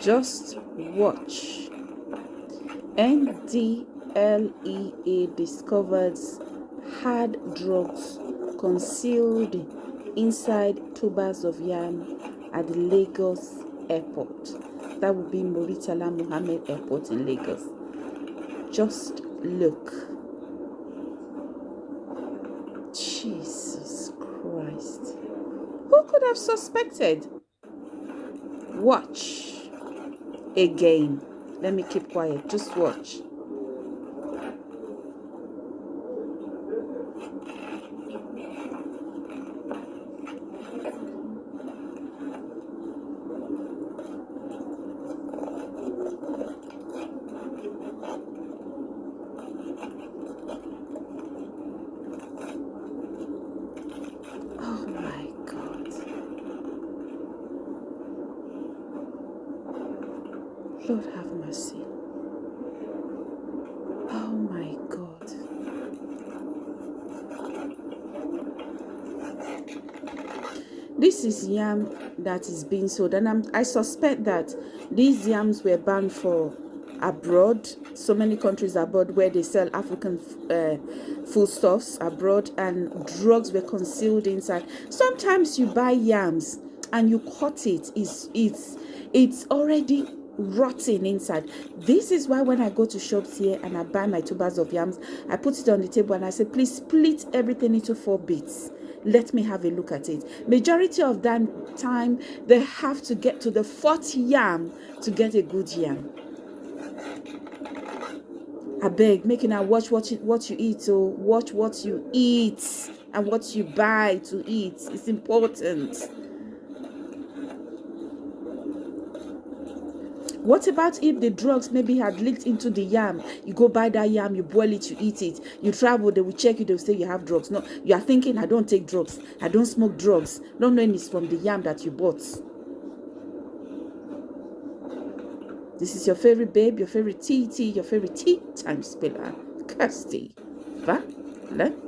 Just watch. NDLEA discovers hard drugs concealed inside tubers of yam at Lagos airport. That would be Muritala Muhammad Airport in Lagos. Just look. Who could have suspected? Watch again. Let me keep quiet. Just watch. Lord have mercy. Oh my God. This is yam that is being sold, and I'm, I suspect that these yams were banned for abroad, so many countries abroad where they sell African uh, foodstuffs abroad, and drugs were concealed inside. Sometimes you buy yams and you cut it, it's, it's, it's already rotting inside. This is why when I go to shops here and I buy my tubers of yams, I put it on the table and I say, please split everything into four bits. Let me have a look at it. Majority of that time, they have to get to the fourth yam to get a good yam. I beg, making I watch what you, what you eat, so watch what you eat and what you buy to eat. It's important. What about if the drugs maybe had leaked into the yam? You go buy that yam, you boil it, you eat it. You travel, they will check you, they will say you have drugs. No, you are thinking, I don't take drugs. I don't smoke drugs. Not knowing it's from the yam that you bought. This is your favorite babe, your favorite TT, your favorite tea time spiller, Kirsty Valentine.